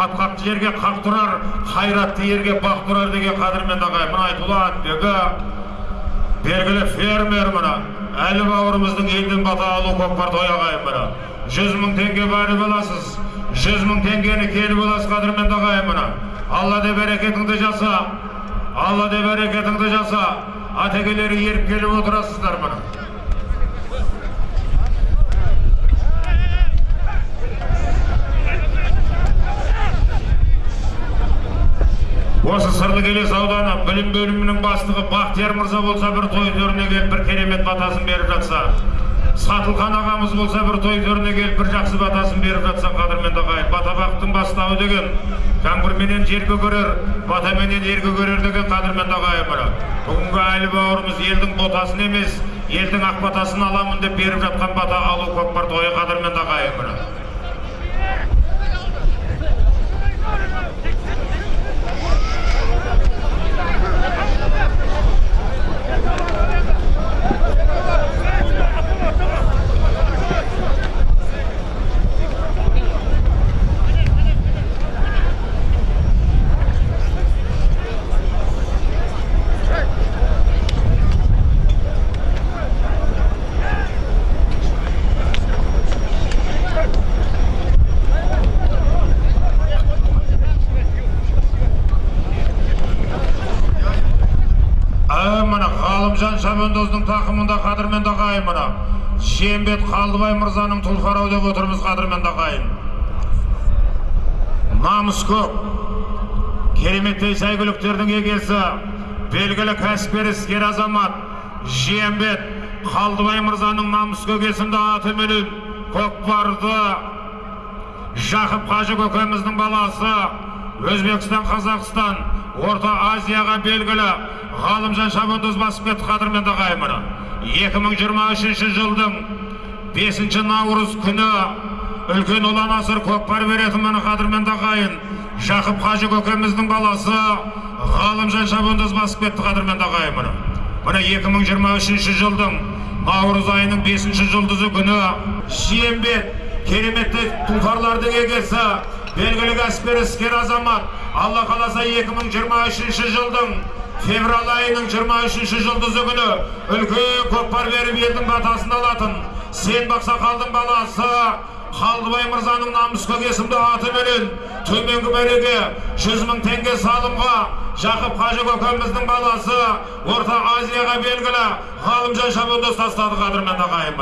қатқақты жерге қақ тұрар қайратты ерге бақ тұрар деген қадірмен ағайын мына айтулы атбегі белгілі фермер мына әлі бауырымыздың елден бата алу көкпар той ағайын мына. Жүз мың теңге бәрі боласыз жүз мың теңгені келіп аласыз қадірменді ағайын мына. Алла де берекетіңді жаса алла де берекетіңді жаса атекелері еріп келіп отырасыздар мына. Сырлыкелес ауданы білім бөлімінің бастығы бақтияр мырза болса бір той төріне келіп бір керемет батасын беріп жатса. Сатылхан ағамыз болса бір той төріне келіп бір жақсы батасын беріп жатса қадірменді ағайын. Бата бақтың бастауы деген жаңбырменен жер көгерер батаменен ер көгерер деген қадірменді ағайын мына бүгінгі әлі бауырымыз елдің ботасын емес елдің ақ батасын аламын деп беріп жатқан бата алу көкпар тойы қадірменді ағайын мына Ә, мына ғалымжан шабандоздың тақымында қадірменді ағайын мына. Шембет қалдыбай мырзаның тұлқарау деп отырмыз қадірменді ағайын намыс көп. Кереметтей сәйгүліктердің егесі белгілі кәсіпкер іскер азамат жиембет қалдыбай мырзаның намыс көкесінде атыменен көкпарды жақып қажы көкеміздің баласы өзбекстан қазақстан орта азияға белгілі ғалымжан шабандоз қадірменді ағайын мына 2023 жылдың 5 наурыз күні үлкен ұлан асыр көкпар беретін міне қадірменді ағайын жақып қажы көкеміздің баласы ғалымжан шабандоз басып кетті қадірменді ағайын міне міне 2023 жылдың наурыз айының 5 жұлдызы күні шиембет кереметті тұлпарлардың егесі белгілі кәсіпкер іскер азамат алла қаласа 2023 жылдың февраль айының 23 жұлдызы күні үлкен көкпар беріп елдің батасын алатын сен бақсақалдың баласы қалдыбай мырзаның намыс көкесімді атыменен төменгі мәреге жүз мың теңге салымға жақып қажы көкеміздің баласы орта азияға белгілі ғалымжан шабандоз тастады қадірменді ағайын